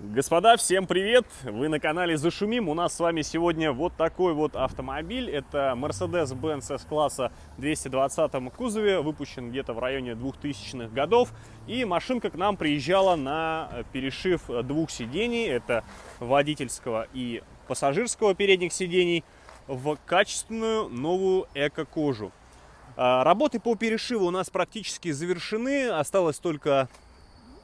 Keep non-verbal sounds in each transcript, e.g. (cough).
Господа, всем привет! Вы на канале Зашумим. У нас с вами сегодня вот такой вот автомобиль. Это Mercedes-Benz S-класса 220 кузове, выпущен где-то в районе 2000-х годов. И машинка к нам приезжала на перешив двух сидений. Это водительского и пассажирского передних сидений в качественную новую эко-кожу. А, работы по перешиву у нас практически завершены. Осталось только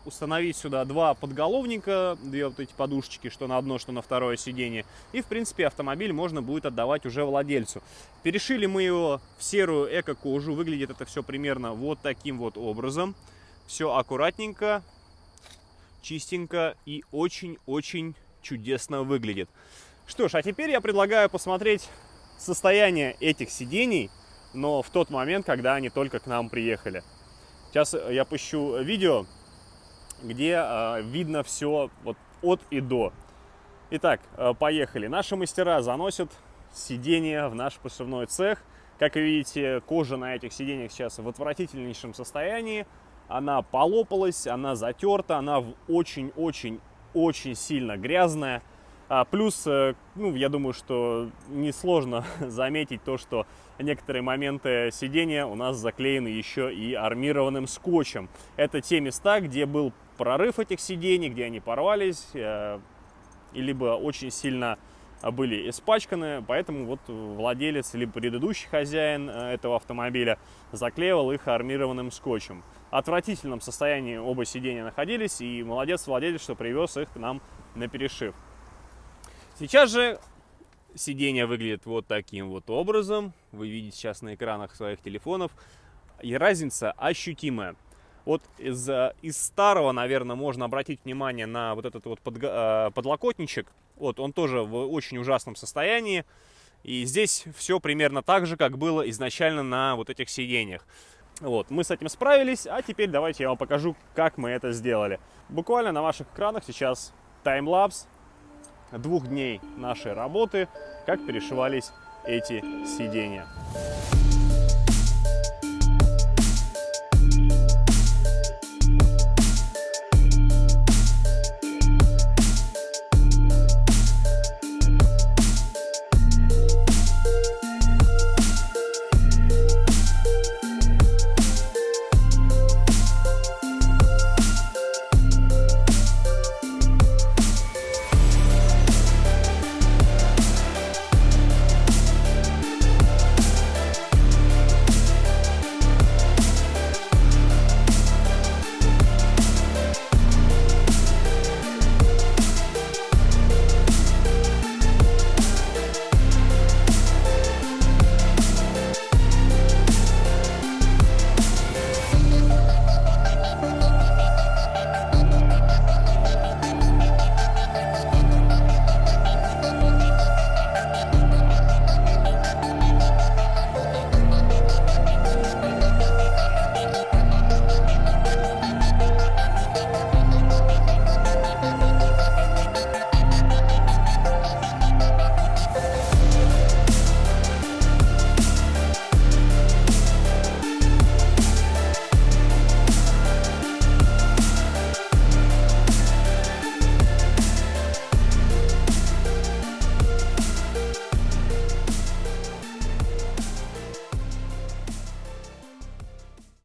установить сюда два подголовника, две вот эти подушечки, что на одно, что на второе сиденье. И, в принципе, автомобиль можно будет отдавать уже владельцу. Перешили мы его в серую эко-кожу. Выглядит это все примерно вот таким вот образом. Все аккуратненько, чистенько и очень-очень чудесно выглядит. Что ж, а теперь я предлагаю посмотреть состояние этих сидений, но в тот момент, когда они только к нам приехали. Сейчас я пущу видео, где э, видно все вот от и до. Итак, э, поехали. Наши мастера заносят сиденья в наш посевной цех. Как видите, кожа на этих сиденьях сейчас в отвратительнейшем состоянии. Она полопалась, она затерта, она очень-очень-очень сильно грязная. А плюс, э, ну, я думаю, что несложно (laughs) заметить то, что некоторые моменты сидения у нас заклеены еще и армированным скотчем. Это те места, где был прорыв этих сидений, где они порвались, э, либо очень сильно были испачканы, поэтому вот владелец либо предыдущий хозяин э, этого автомобиля заклеивал их армированным скотчем. В отвратительном состоянии оба сидения находились, и молодец владелец, что привез их к нам на перешив. Сейчас же сиденье выглядит вот таким вот образом. Вы видите сейчас на экранах своих телефонов. И разница ощутимая. Вот из, э, из старого, наверное, можно обратить внимание на вот этот вот под, э, подлокотничек. Вот он тоже в очень ужасном состоянии. И здесь все примерно так же, как было изначально на вот этих сиденьях. Вот, мы с этим справились, а теперь давайте я вам покажу, как мы это сделали. Буквально на ваших экранах сейчас таймлапс двух дней нашей работы, как перешивались эти сиденья.